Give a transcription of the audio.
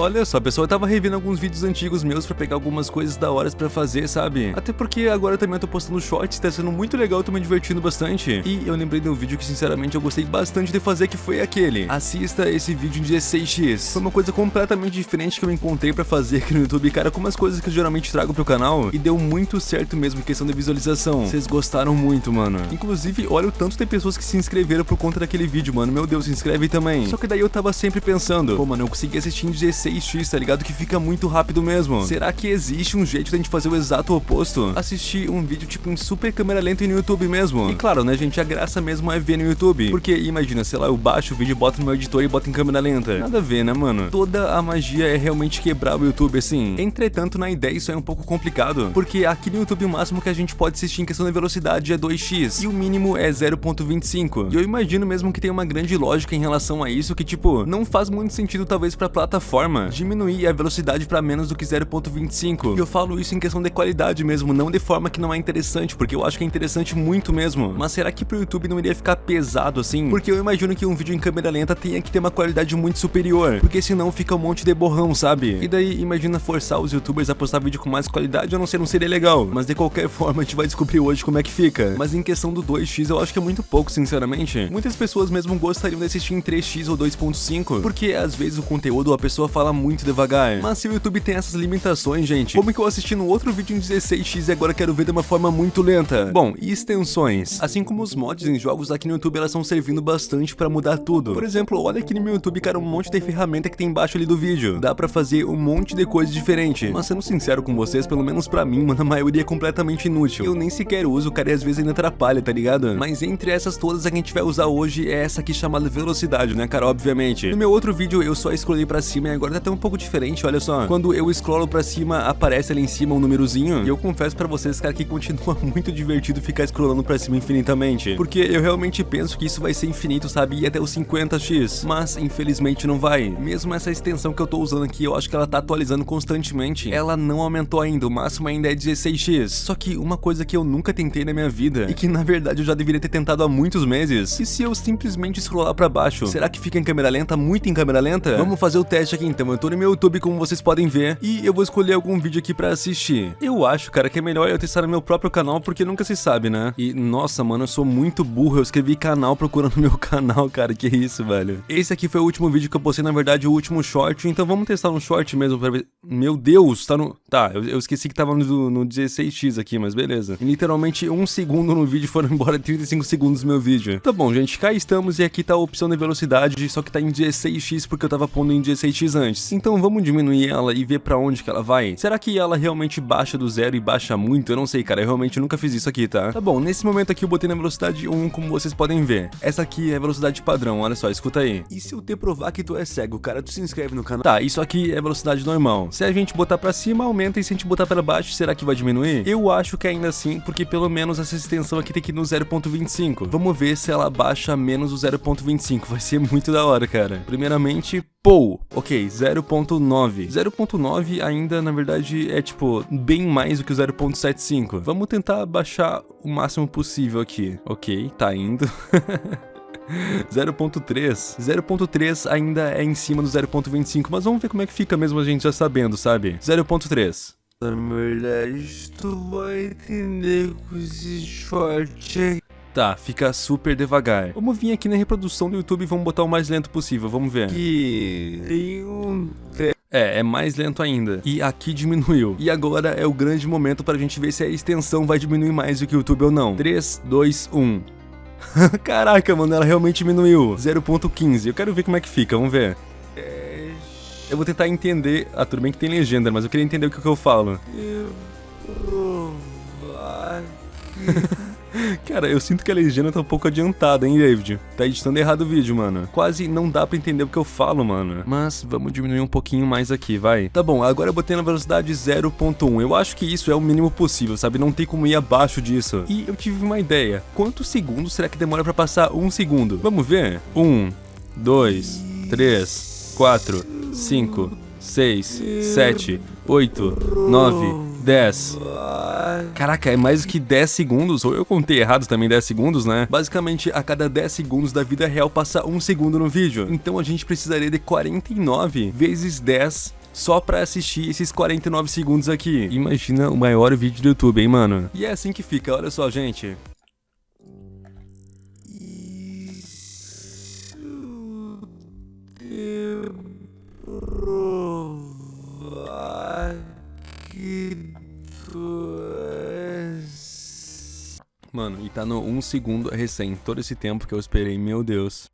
Olha só, pessoal, eu tava revendo alguns vídeos antigos meus pra pegar algumas coisas da hora pra fazer, sabe? Até porque agora também eu tô postando shorts, tá sendo muito legal, tô me divertindo bastante. E eu lembrei de um vídeo que, sinceramente, eu gostei bastante de fazer, que foi aquele. Assista esse vídeo em 16x. Foi uma coisa completamente diferente que eu encontrei pra fazer aqui no YouTube, cara, com umas coisas que eu geralmente trago pro canal. E deu muito certo mesmo em questão de visualização. Vocês gostaram muito, mano. Inclusive, olha o tanto de pessoas que se inscreveram por conta daquele vídeo, mano. Meu Deus, se inscreve também. Só que daí eu tava sempre pensando, pô, mano, eu consegui assistir em 16x, tá ligado? Que fica muito rápido mesmo. Será que existe um jeito da gente fazer o exato oposto? Assistir um vídeo tipo em super câmera lenta no YouTube mesmo. E claro, né, gente, a graça mesmo é ver no YouTube. Porque imagina, sei lá, eu baixo o vídeo, boto no meu editor e boto em câmera lenta. Nada a ver, né, mano? Toda a magia é realmente quebrar o YouTube assim. Entretanto, na ideia isso é um pouco complicado. Porque aqui no YouTube o máximo que a gente pode assistir em questão de velocidade é 2x. E o mínimo é 0.25. E eu imagino mesmo que tem uma grande lógica em relação a isso que, tipo, não faz muito sentido talvez pra plataforma diminuir a velocidade pra menos do que 0.25. E eu falo isso em questão de qualidade mesmo, não de forma que não é interessante, porque eu acho que é interessante muito mesmo. Mas será que pro YouTube não iria ficar pesado assim? Porque eu imagino que um vídeo em câmera lenta tenha que ter uma qualidade muito superior, porque senão fica um monte de borrão, sabe? E daí, imagina forçar os youtubers a postar vídeo com mais qualidade, eu não sei, não seria legal. Mas de qualquer forma, a gente vai descobrir hoje como é que fica. Mas em questão do 2x, eu acho que é muito pouco, sinceramente. Muitas pessoas mesmo gostariam de assistir em 3x ou 2.5, porque às vezes o conteúdo a pessoa fala muito devagar. Mas se o YouTube tem essas limitações, gente, como que eu assisti no outro vídeo em 16x e agora quero ver de uma forma muito lenta? Bom, e extensões? Assim como os mods em jogos aqui no YouTube, elas estão servindo bastante pra mudar tudo. Por exemplo, olha aqui no meu YouTube, cara, um monte de ferramenta que tem embaixo ali do vídeo. Dá pra fazer um monte de coisa diferente. Mas sendo sincero com vocês, pelo menos pra mim, mano, a maioria é completamente inútil. Eu nem sequer uso, cara, e às vezes ainda atrapalha, tá ligado? Mas entre essas todas, a que a gente vai usar hoje é essa aqui chamada velocidade, né, cara? Obviamente. No meu outro vídeo, eu só scrollei pra cima e agora tá até um pouco diferente, olha só. Quando eu scrollo pra cima, aparece ali em cima um númerozinho. E eu confesso pra vocês, cara, que continua muito divertido ficar scrollando pra cima infinitamente. Porque eu realmente penso que isso vai ser infinito, sabe? E até os 50x. Mas, infelizmente, não vai. Mesmo essa extensão que eu tô usando aqui, eu acho que ela tá atualizando constantemente. Ela não aumentou ainda, o máximo ainda é 16x. Só que uma coisa que eu nunca tentei na minha vida, e que na verdade eu já deveria ter tentado há muitos meses, e se eu simplesmente scrollar pra baixo, será que fica em câmera lenta, muito em câmera lenta? Vamos fazer o teste aqui então, eu tô no meu YouTube como vocês podem ver, e eu vou escolher algum vídeo aqui pra assistir. Eu acho, cara, que é melhor eu testar no meu próprio canal, porque nunca se sabe, né? E, nossa, mano, eu sou muito burro, eu escrevi canal procurando meu canal, cara, que isso, velho. Esse aqui foi o último vídeo que eu postei, na verdade, o último short, então vamos testar um short mesmo pra ver... Meu Deus, tá no... Tá, eu, eu esqueci que tava no, no 16x aqui, mas beleza. E, literalmente, um segundo no vídeo foram embora 35 segundos do meu vídeo. Tá bom, gente, cá estamos e aqui tá a opção de velocidade, só que tá em 16x porque eu tava pondo em 16x antes. Então vamos diminuir ela e ver pra onde que ela vai. Será que ela realmente baixa do zero e baixa muito? Eu não sei, cara, eu realmente nunca fiz isso aqui, tá? Tá bom, nesse momento aqui eu botei na velocidade 1, como vocês podem ver. Essa aqui é a velocidade padrão, olha só, escuta aí. E se eu te provar que tu é cego, cara, tu se inscreve no canal? Tá, isso aqui é velocidade normal. Se a gente botar pra cima, aumenta, e se a gente botar pra baixo, será que vai diminuir? Eu acho que ainda assim, porque pelo menos essa extensão aqui tem que ir no 0.25. Vamos ver se ela baixa menos o 0.25, vai ser muito da hora, cara. Primeiramente, Pou, ok, 0.9. 0.9 ainda, na verdade, é tipo, bem mais do que o 0.75. Vamos tentar baixar o máximo possível aqui. Ok, tá indo. 0.3. 0.3 ainda é em cima do 0.25, mas vamos ver como é que fica mesmo a gente já sabendo, sabe? 0.3. Na verdade, tu vai entender com esse short Tá, fica super devagar. Vamos vir aqui na reprodução do YouTube e vamos botar o mais lento possível, vamos ver. Que tem um... É, é mais lento ainda. E aqui diminuiu. E agora é o grande momento pra gente ver se a extensão vai diminuir mais do que o YouTube ou não. 3, 2, 1. Caraca, mano, ela realmente diminuiu. 0.15. Eu quero ver como é que fica, vamos ver. Eu vou tentar entender... Ah, tudo bem que tem legenda, mas eu queria entender o que, que eu falo. Cara, eu sinto que a legenda tá um pouco adiantada, hein, David? Tá editando errado o vídeo, mano. Quase não dá pra entender o que eu falo, mano. Mas vamos diminuir um pouquinho mais aqui, vai. Tá bom, agora eu botei na velocidade 0.1. Eu acho que isso é o mínimo possível, sabe? Não tem como ir abaixo disso. E eu tive uma ideia. Quantos segundos será que demora pra passar um segundo? Vamos ver? Um, dois, três, quatro, cinco, seis, sete, oito, nove, dez... Caraca, é mais do que 10 segundos, ou eu contei errado também 10 segundos, né? Basicamente, a cada 10 segundos da vida real passa 1 segundo no vídeo. Então a gente precisaria de 49 vezes 10 só pra assistir esses 49 segundos aqui. Imagina o maior vídeo do YouTube, hein, mano? E é assim que fica, olha só, gente. Mano, e tá no 1 segundo recém, todo esse tempo que eu esperei, meu Deus.